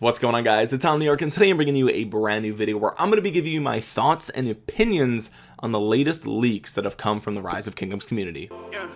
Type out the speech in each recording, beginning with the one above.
what's going on guys? It's Tom New York and today I'm bringing you a brand new video where I'm going to be giving you my thoughts and opinions on the latest leaks that have come from the rise of kingdoms community. Yeah,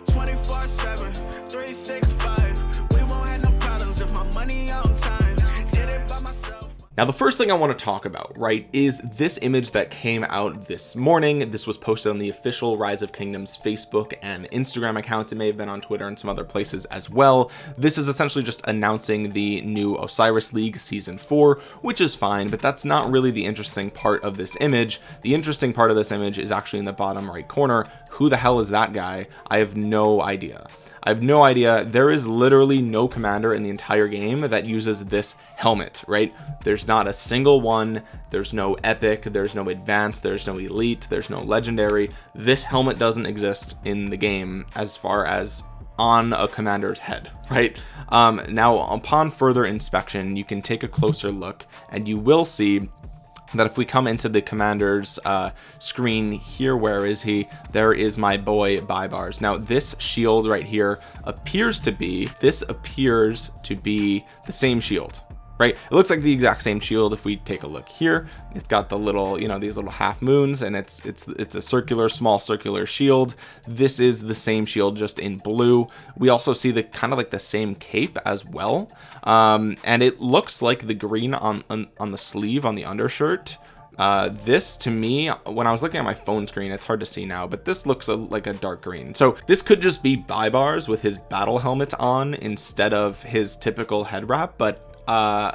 now the first thing I want to talk about right is this image that came out this morning. This was posted on the official rise of kingdoms Facebook and Instagram accounts. It may have been on Twitter and some other places as well. This is essentially just announcing the new Osiris League season 4 which is fine but that's not really the interesting part of this image. The interesting part of this image is actually in the bottom right corner. Who the hell is that guy? I have no idea I have no idea. There is literally no commander in the entire game that uses this helmet right? There's not a single one. There's no epic. There's no advanced. There's no elite. There's no legendary. This helmet doesn't exist in the game as far as on a commander's head right? Um now upon further inspection you can take a closer look and you will see that if we come into the commander's uh, screen here where is he? There is my boy Baibars now this shield right here appears to be this appears to be the same shield right? It looks like the exact same shield if we take a look here. It's got the little you know these little half moons and it's it's it's a circular small circular shield. This is the same shield just in blue. We also see the kind of like the same cape as well. Um, and it looks like the green on, on on the sleeve on the undershirt. Uh this to me when i was looking at my phone screen it's hard to see now but this looks a, like a dark green. So this could just be Baibars with his battle helmet on instead of his typical head wrap but uh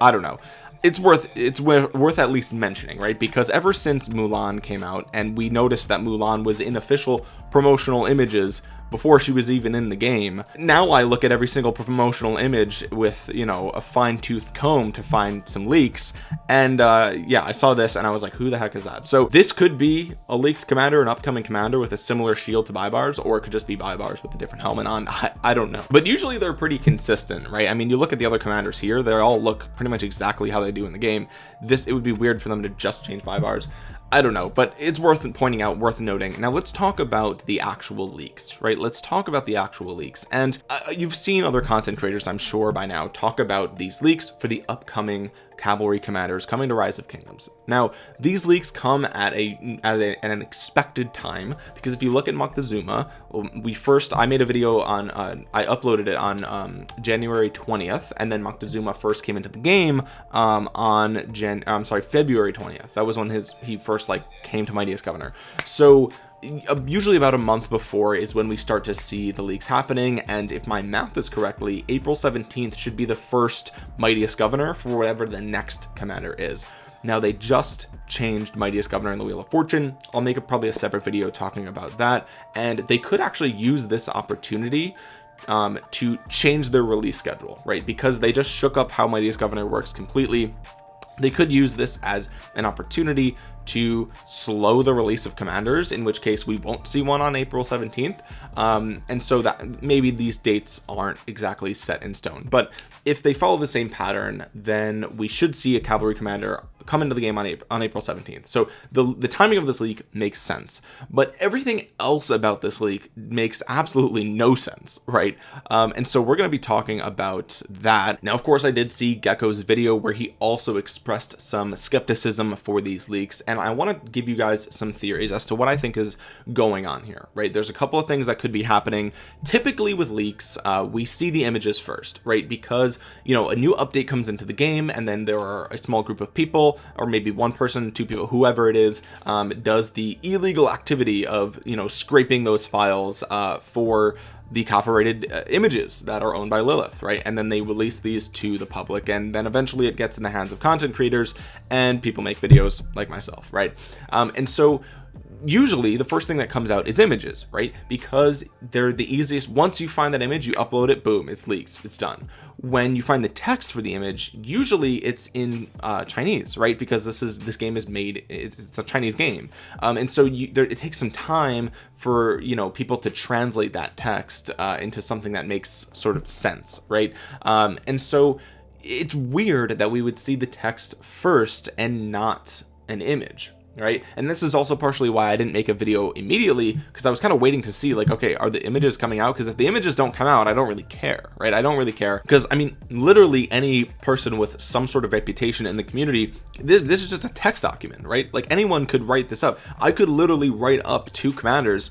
i don't know. It's worth it's worth at least mentioning right? Because ever since mulan came out and we noticed that mulan was in official promotional images before she was even in the game. Now I look at every single promotional image with you know a fine-tooth comb to find some leaks. And uh yeah I saw this and I was like who the heck is that? So this could be a leaked commander an upcoming commander with a similar shield to Baibars or it could just be Baibars with a different helmet on. I, I don't know. But usually they're pretty consistent right? I mean you look at the other commanders here they all look pretty much exactly how they do in the game. This it would be weird for them to just change Baibars I don't know but it's worth pointing out worth noting. Now let's talk about the actual leaks right? Let's talk about the actual leaks. And uh, you've seen other content creators I'm sure by now talk about these leaks for the upcoming cavalry commanders coming to rise of kingdoms. Now these leaks come at a at, a, at an expected time because if you look at Moctezuma we first I made a video on uh, I uploaded it on um, January 20th and then Moctezuma first came into the game um, on Jan I'm sorry February 20th that was when his he first like came to Mightiest Governor. So usually about a month before is when we start to see the leaks happening. And if my math is correctly April 17th should be the first mightiest governor for whatever the next commander is. Now they just changed mightiest governor in the wheel of fortune. I'll make a, probably a separate video talking about that. And they could actually use this opportunity um, to change their release schedule right? Because they just shook up how mightiest governor works completely they could use this as an opportunity to slow the release of commanders in which case we won't see one on April 17th um, and so that maybe these dates aren't exactly set in stone. But if they follow the same pattern then we should see a cavalry commander come into the game on April, on April 17th so the the timing of this leak makes sense but everything else about this leak makes absolutely no sense right? Um, and so we're going to be talking about that. Now of course I did see Gecko's video where he also expressed some skepticism for these leaks and I want to give you guys some theories as to what I think is going on here right? There's a couple of things that could be happening. Typically with leaks uh, we see the images first right? Because you know a new update comes into the game and then there are a small group of people or maybe one person two people whoever it is um, does the illegal activity of you know scraping those files uh, for the copyrighted uh, images that are owned by Lilith right? And then they release these to the public and then eventually it gets in the hands of content creators and people make videos like myself right? Um, and so usually the first thing that comes out is images right? Because they're the easiest once you find that image you upload it boom it's leaked it's done. When you find the text for the image usually it's in uh, Chinese right? Because this is this game is made it's a Chinese game. Um, and so you, there, it takes some time for you know people to translate that text uh, into something that makes sort of sense right? Um, and so it's weird that we would see the text first and not an image right? And this is also partially why I didn't make a video immediately because I was kind of waiting to see like okay are the images coming out? Because if the images don't come out I don't really care right? I don't really care. Because I mean literally any person with some sort of reputation in the community this, this is just a text document right? Like anyone could write this up. I could literally write up two commanders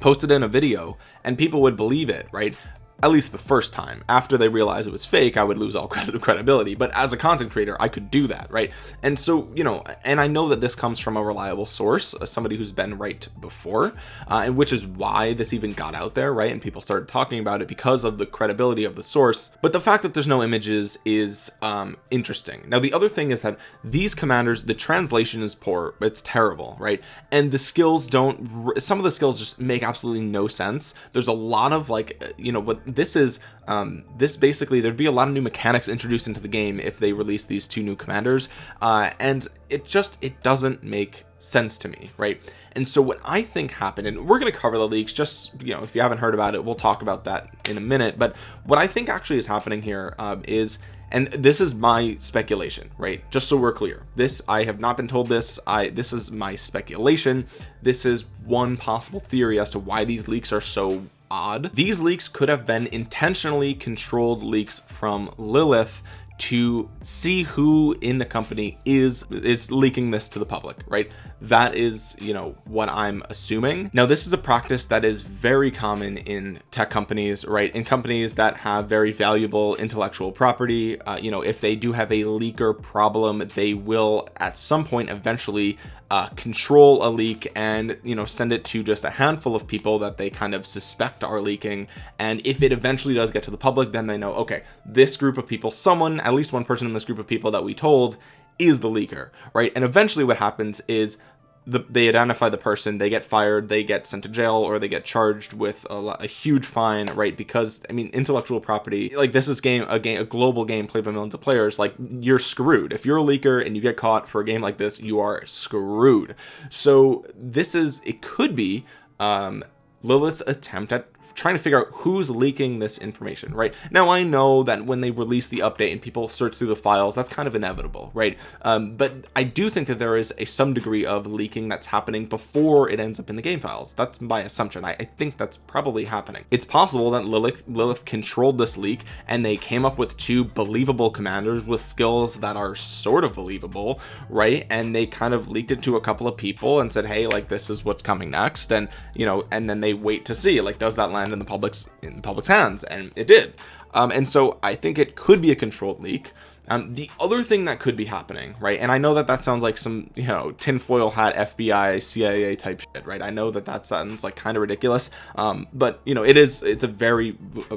post it in a video and people would believe it right at least the first time. After they realized it was fake I would lose all credibility. But as a content creator I could do that right? And so you know and I know that this comes from a reliable source uh, somebody who's been right before uh, and which is why this even got out there right? And people started talking about it because of the credibility of the source. But the fact that there's no images is um, interesting. Now the other thing is that these commanders the translation is poor. It's terrible right? And the skills don't some of the skills just make absolutely no sense. There's a lot of like uh, you know what this is um, this basically there'd be a lot of new mechanics introduced into the game if they release these two new commanders uh, and it just it doesn't make sense to me right? And so what I think happened and we're going to cover the leaks just you know if you haven't heard about it we'll talk about that in a minute but what I think actually is happening here um, is and this is my speculation right? Just so we're clear this I have not been told this I this is my speculation. This is one possible theory as to why these leaks are so odd. These leaks could have been intentionally controlled leaks from Lilith to see who in the company is is leaking this to the public right? That is you know what I'm assuming. Now this is a practice that is very common in tech companies right? In companies that have very valuable intellectual property uh, you know if they do have a leaker problem they will at some point eventually uh, control a leak and you know send it to just a handful of people that they kind of suspect are leaking. And if it eventually does get to the public then they know okay this group of people someone at least one person in this group of people that we told is the leaker right? And eventually what happens is the, they identify the person they get fired they get sent to jail or they get charged with a, a, huge fine right? Because I mean intellectual property like this is game a game a global game played by millions of players like you're screwed. If you're a leaker and you get caught for a game like this you are screwed. So this is it could be um Lilith's attempt at trying to figure out who's leaking this information right? Now I know that when they release the update and people search through the files that's kind of inevitable right? Um, but I do think that there is a some degree of leaking that's happening before it ends up in the game files. That's my assumption. I, I think that's probably happening. It's possible that Lilith Lilith controlled this leak and they came up with two believable commanders with skills that are sort of believable right? And they kind of leaked it to a couple of people and said hey like this is what's coming next. And you know and then they wait to see like does that land in the public's in the public's hands? And it did. Um, and so I think it could be a controlled leak. Um, the other thing that could be happening right and I know that that sounds like some you know tinfoil hat FBI CIA type shit right? I know that that sounds like kind of ridiculous um, but you know it is it's a very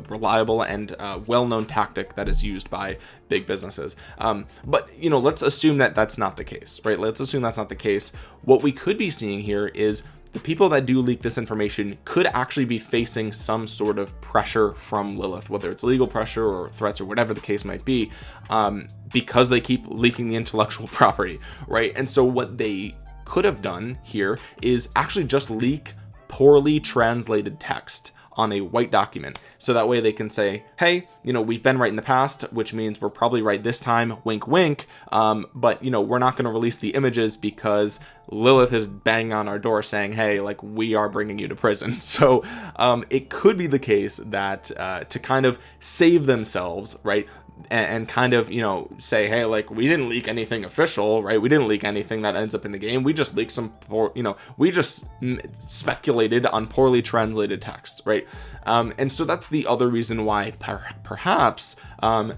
reliable and uh, well-known tactic that is used by big businesses. Um, but you know let's assume that that's not the case right? Let's assume that's not the case. What we could be seeing here is the people that do leak this information could actually be facing some sort of pressure from Lilith whether it's legal pressure or threats or whatever the case might be um, because they keep leaking the intellectual property right? And so what they could have done here is actually just leak poorly translated text on a white document. So that way they can say hey you know we've been right in the past which means we're probably right this time wink wink. Um, but you know we're not going to release the images because Lilith is banging on our door saying hey like we are bringing you to prison. So um, it could be the case that uh, to kind of save themselves right and, and, kind of you know say hey like we didn't leak anything official right? We didn't leak anything that ends up in the game. We just leaked some poor you know we just speculated on poorly translated text right? Um, and so that's the other reason why per perhaps um,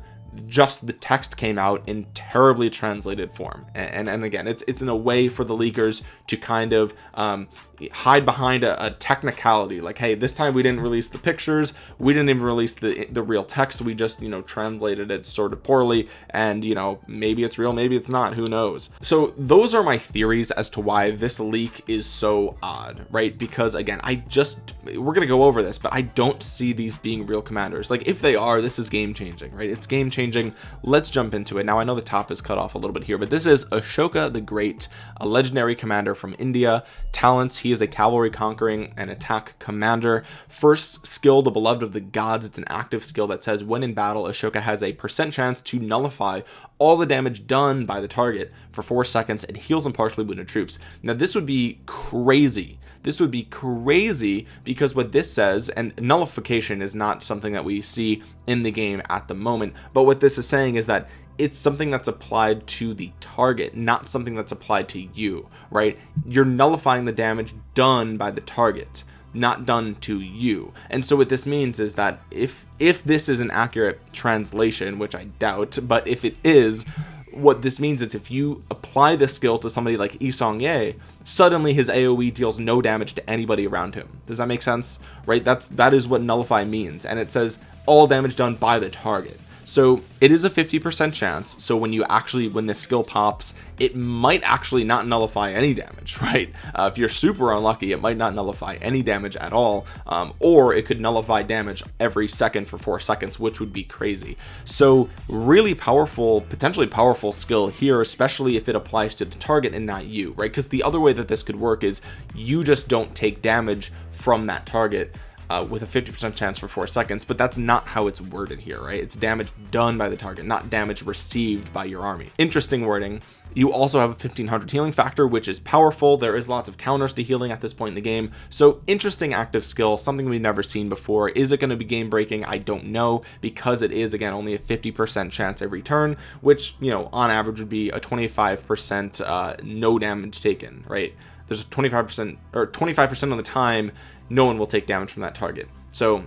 just the text came out in terribly translated form. And and, and again it's it's in a way for the leakers to kind of um, hide behind a, a, technicality. Like hey this time we didn't release the pictures. We didn't even release the the real text. We just you know translated it sort of poorly. And you know maybe it's real maybe it's not. Who knows? So those are my theories as to why this leak is so odd right? Because again I just we're gonna go over this but I don't see these being real commanders. Like if they are this is game changing right? It's game changing let's jump into it. Now I know the top is cut off a little bit here but this is Ashoka the Great a legendary commander from India. Talents he is a cavalry conquering and attack commander. First skill the beloved of the gods. It's an active skill that says when in battle Ashoka has a percent chance to nullify all the damage done by the target for four seconds and heals and partially wounded troops. Now this would be crazy. This would be crazy because what this says and nullification is not something that we see in the game at the moment but what this is saying is that it's something that's applied to the target not something that's applied to you right? You're nullifying the damage done by the target not done to you. And so what this means is that if if this is an accurate translation which I doubt but if it is what this means is if you apply this skill to somebody like Yi Seong-gye suddenly his AoE deals no damage to anybody around him. Does that make sense? Right? That's that is what nullify means. And it says all damage done by the target so it is a 50% chance. So when you actually when this skill pops it might actually not nullify any damage right? Uh, if you're super unlucky it might not nullify any damage at all um, or it could nullify damage every second for four seconds which would be crazy. So really powerful potentially powerful skill here especially if it applies to the target and not you right? Because the other way that this could work is you just don't take damage from that target uh, with a 50% chance for four seconds but that's not how it's worded here right? It's damage done by the target not damage received by your army. Interesting wording. You also have a 1500 healing factor which is powerful. There is lots of counters to healing at this point in the game. So interesting active skill something we've never seen before. Is it going to be game breaking I don't know because it is again only a 50% chance every turn which you know on average would be a 25% uh, no damage taken right there's a 25% or 25% of the time no one will take damage from that target. So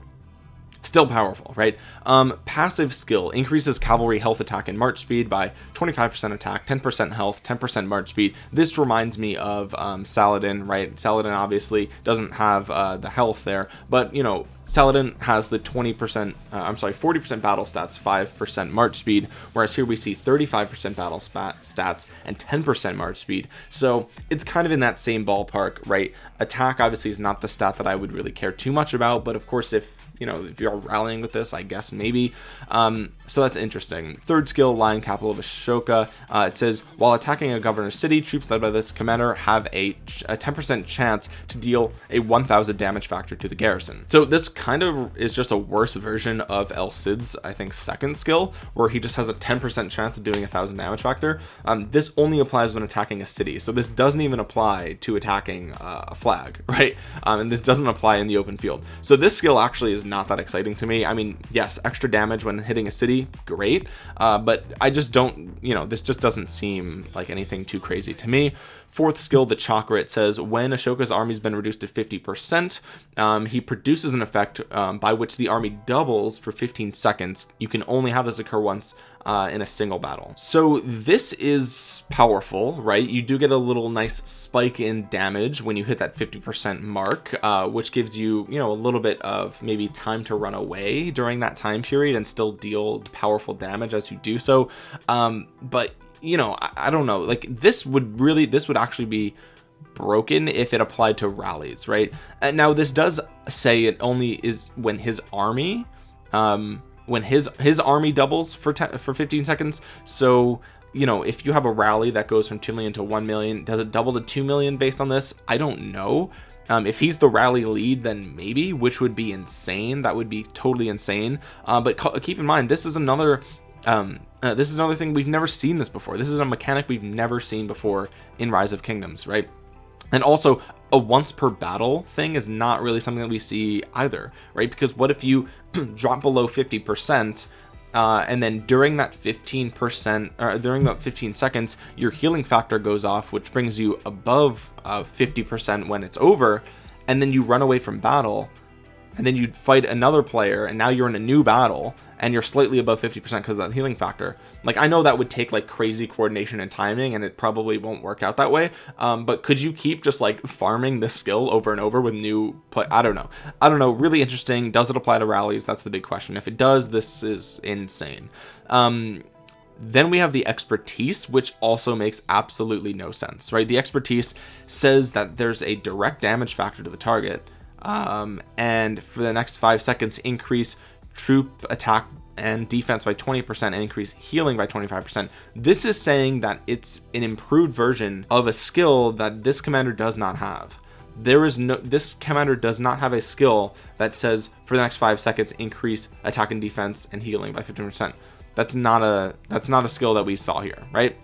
still powerful right? Um passive skill increases cavalry health attack and march speed by 25 percent attack 10 percent health 10 percent march speed. This reminds me of um saladin right? Saladin obviously doesn't have uh the health there but you know saladin has the 20 percent uh, i'm sorry 40 percent battle stats 5 percent march speed whereas here we see 35 percent battle stats and 10 percent march speed. So it's kind of in that same ballpark right? Attack obviously is not the stat that i would really care too much about but of course if you know if you're rallying with this I guess maybe. Um, so that's interesting. Third skill lion capital of Ashoka. Uh, it says while attacking a governor's city troops led by this commander have a 10% chance to deal a 1000 damage factor to the garrison. So this kind of is just a worse version of El Cid's I think second skill where he just has a 10% chance of doing a thousand damage factor. Um, this only applies when attacking a city. So this doesn't even apply to attacking uh, a flag right? Um, and this doesn't apply in the open field. So this skill actually is not that exciting to me. I mean yes extra damage when hitting a city great uh, but I just don't you know this just doesn't seem like anything too crazy to me fourth skill the chakra it says when Ashoka's army's been reduced to 50 percent um, he produces an effect um, by which the army doubles for 15 seconds. You can only have this occur once uh, in a single battle. So this is powerful right? You do get a little nice spike in damage when you hit that 50 percent mark uh, which gives you you know a little bit of maybe time to run away during that time period and still deal powerful damage as you do so. Um, but you know I, I don't know like this would really this would actually be broken if it applied to rallies right? And now this does say it only is when his army um when his his army doubles for 10 for 15 seconds. So you know if you have a rally that goes from 2 million to 1 million does it double to 2 million based on this? I don't know. Um, if he's the rally lead then maybe which would be insane. That would be totally insane. Uh, but keep in mind this is another um, uh, this is another thing we've never seen this before. This is a mechanic we've never seen before in rise of kingdoms right? And also a once per battle thing is not really something that we see either right? Because what if you drop below 50 percent uh, and then during that 15 percent or during that 15 seconds your healing factor goes off which brings you above uh, 50 percent when it's over and then you run away from battle and then you fight another player and now you're in a new battle and you're slightly above 50% because of that healing factor. Like I know that would take like crazy coordination and timing and it probably won't work out that way um, but could you keep just like farming this skill over and over with new play I don't know. I don't know really interesting. Does it apply to rallies? That's the big question. If it does this is insane. Um, then we have the expertise which also makes absolutely no sense right? The expertise says that there's a direct damage factor to the target um, and for the next five seconds increase troop attack and defense by 20% and increase healing by 25% this is saying that it's an improved version of a skill that this commander does not have. There is no this commander does not have a skill that says for the next five seconds increase attack and defense and healing by 15% that's not a that's not a skill that we saw here right?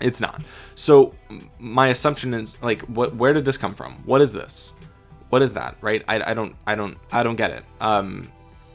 It's not. So my assumption is like what where did this come from? What is this what is that right? I, I don't I don't I don't get it. Um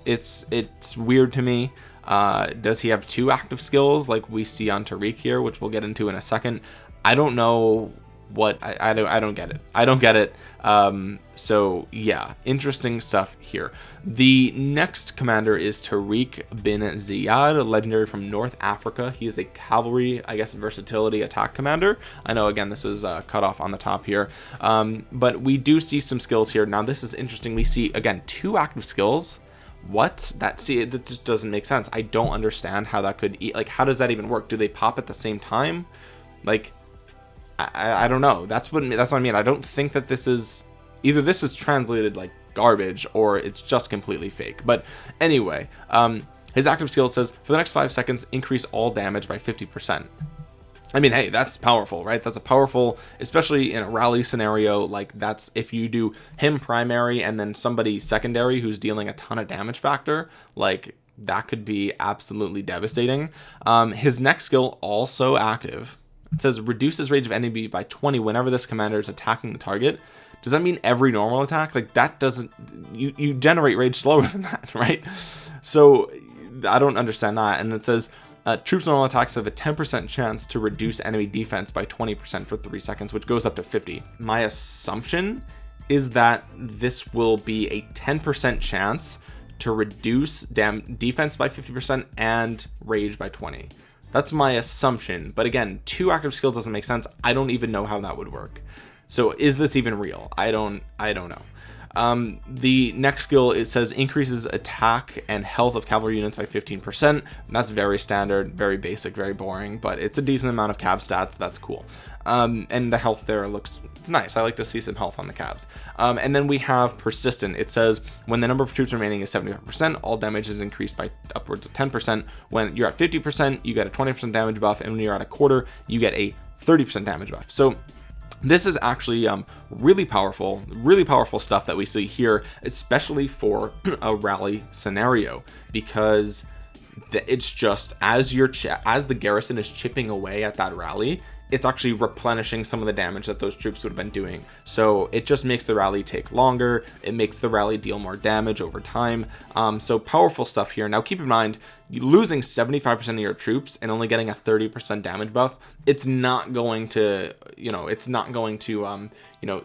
it's it's weird to me. Uh does he have two active skills like we see on Tariq here which we'll get into in a second? I don't know what I, I don't I don't get it. I don't get it. Um so yeah interesting stuff here. The next commander is Tariq bin Ziyad legendary from North Africa. He is a cavalry I guess versatility attack commander. I know again this is uh, cut off on the top here. Um but we do see some skills here. Now this is interesting. We see again two active skills. What? That see that just doesn't make sense. I don't understand how that could eat like how does that even work? Do they pop at the same time? Like I, I don't know that's what that's what I mean I don't think that this is either this is translated like garbage or it's just completely fake but anyway um his active skill says for the next five seconds increase all damage by 50 percent I mean, hey, that's powerful, right? That's a powerful, especially in a rally scenario. Like that's if you do him primary and then somebody secondary who's dealing a ton of damage factor, like that could be absolutely devastating. Um, his next skill also active. It says reduces range of enemy by 20 whenever this commander is attacking the target. Does that mean every normal attack? Like that doesn't, you, you generate rage slower than that, right? So I don't understand that. And it says uh, troops normal attacks have a 10% chance to reduce enemy defense by 20% for three seconds, which goes up to 50. My assumption is that this will be a 10% chance to reduce dam defense by 50% and rage by 20. That's my assumption. But again, two active skills doesn't make sense. I don't even know how that would work. So is this even real? I don't, I don't know. Um, the next skill it says increases attack and health of cavalry units by 15%. That's very standard, very basic, very boring, but it's a decent amount of cav stats. That's cool. Um, and the health there looks it's nice. I like to see some health on the cavs. Um, and then we have persistent. It says when the number of troops remaining is 75%, all damage is increased by upwards of 10%. When you're at 50%, you get a 20% damage buff, and when you're at a quarter, you get a 30% damage buff. So this is actually um, really powerful really powerful stuff that we see here especially for a rally scenario because it's just as your as the garrison is chipping away at that rally it's actually replenishing some of the damage that those troops would have been doing. So it just makes the rally take longer. It makes the rally deal more damage over time. Um, so powerful stuff here. Now keep in mind losing 75% of your troops and only getting a 30% damage buff it's not going to you know it's not going to um you know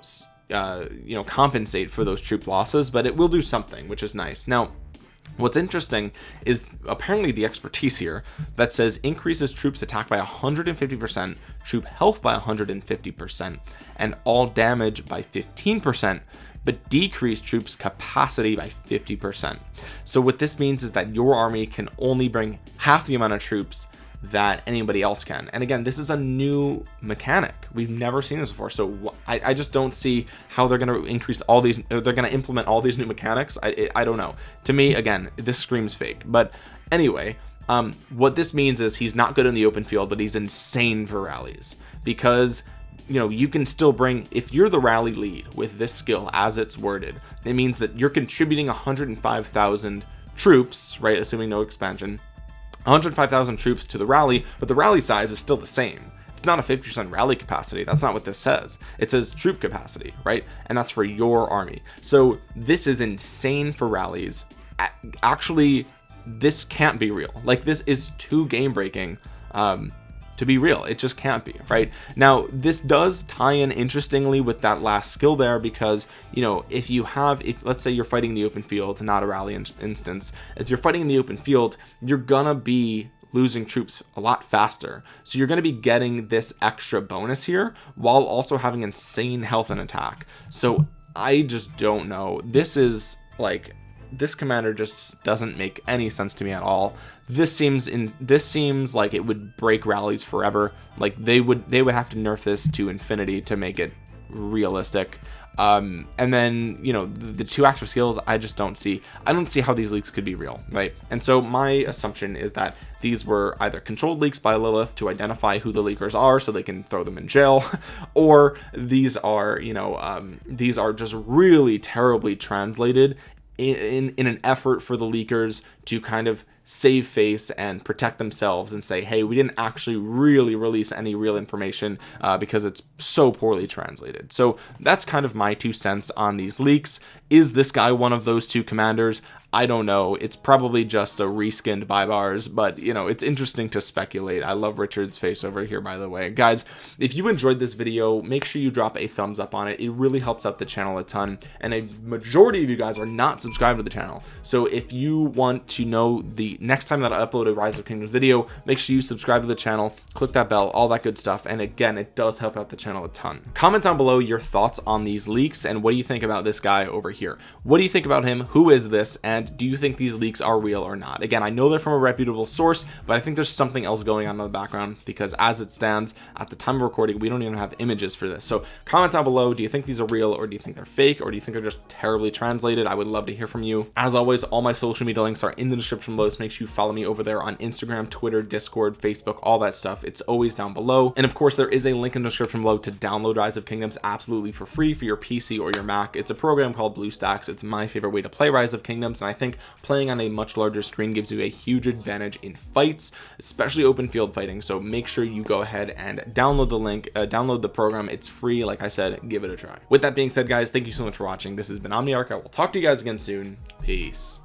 uh, you know compensate for those troop losses but it will do something which is nice. Now What's interesting is apparently the expertise here that says increases troops attack by 150%, troop health by 150%, and all damage by 15%, but decrease troops capacity by 50%. So what this means is that your army can only bring half the amount of troops that anybody else can. And again this is a new mechanic. We've never seen this before. So I, I just don't see how they're going to increase all these they're going to implement all these new mechanics. I, I don't know. To me again this screams fake. But anyway um, what this means is he's not good in the open field but he's insane for rallies. Because you know you can still bring if you're the rally lead with this skill as it's worded it means that you're contributing 105,000 troops right assuming no expansion 105,000 troops to the rally, but the rally size is still the same. It's not a 50% rally capacity. That's not what this says. It says troop capacity, right? And that's for your army. So this is insane for rallies. Actually, this can't be real. Like this is too game breaking. Um, to be real. It just can't be right? Now this does tie in interestingly with that last skill there because you know if you have if let's say you're fighting in the open field not a rally in instance as you're fighting in the open field you're gonna be losing troops a lot faster. So you're going to be getting this extra bonus here while also having insane health and attack. So I just don't know. This is like this commander just doesn't make any sense to me at all. This seems in this seems like it would break rallies forever. Like they would they would have to nerf this to infinity to make it realistic. Um and then you know the, the, two active skills i just don't see i don't see how these leaks could be real right? And so my assumption is that these were either controlled leaks by lilith to identify who the leakers are so they can throw them in jail or these are you know um these are just really terribly translated in, in, an effort for the leakers to kind of save face and protect themselves and say hey we didn't actually really release any real information uh, because it's so poorly translated. So that's kind of my two cents on these leaks. Is this guy one of those two commanders I don't know. It's probably just a reskinned Baibars but you know it's interesting to speculate. I love Richard's face over here by the way. Guys if you enjoyed this video make sure you drop a thumbs up on it. It really helps out the channel a ton and a majority of you guys are not subscribed to the channel. So if you want to know the next time that I upload a rise of kingdoms video make sure you subscribe to the channel click that bell all that good stuff and again it does help out the channel a ton. Comment down below your thoughts on these leaks and what do you think about this guy over here? What do you think about him? Who is this? And do you think these leaks are real or not? Again I know they're from a reputable source but I think there's something else going on in the background because as it stands at the time of recording we don't even have images for this. So comment down below do you think these are real or do you think they're fake or do you think they're just terribly translated? I would love to hear from you. As always all my social media links are in the description below so make sure you follow me over there on Instagram Twitter Discord Facebook all that stuff. It's always down below. And of course there is a link in the description below to download rise of kingdoms absolutely for free for your PC or your Mac. It's a program called BlueStacks it's my favorite way to play rise of kingdoms and I think playing on a much larger screen gives you a huge advantage in fights especially open field fighting. So make sure you go ahead and download the link uh, download the program. It's free. Like I said give it a try. With that being said guys thank you so much for watching. This has been Omniarch. I will talk to you guys again soon. Peace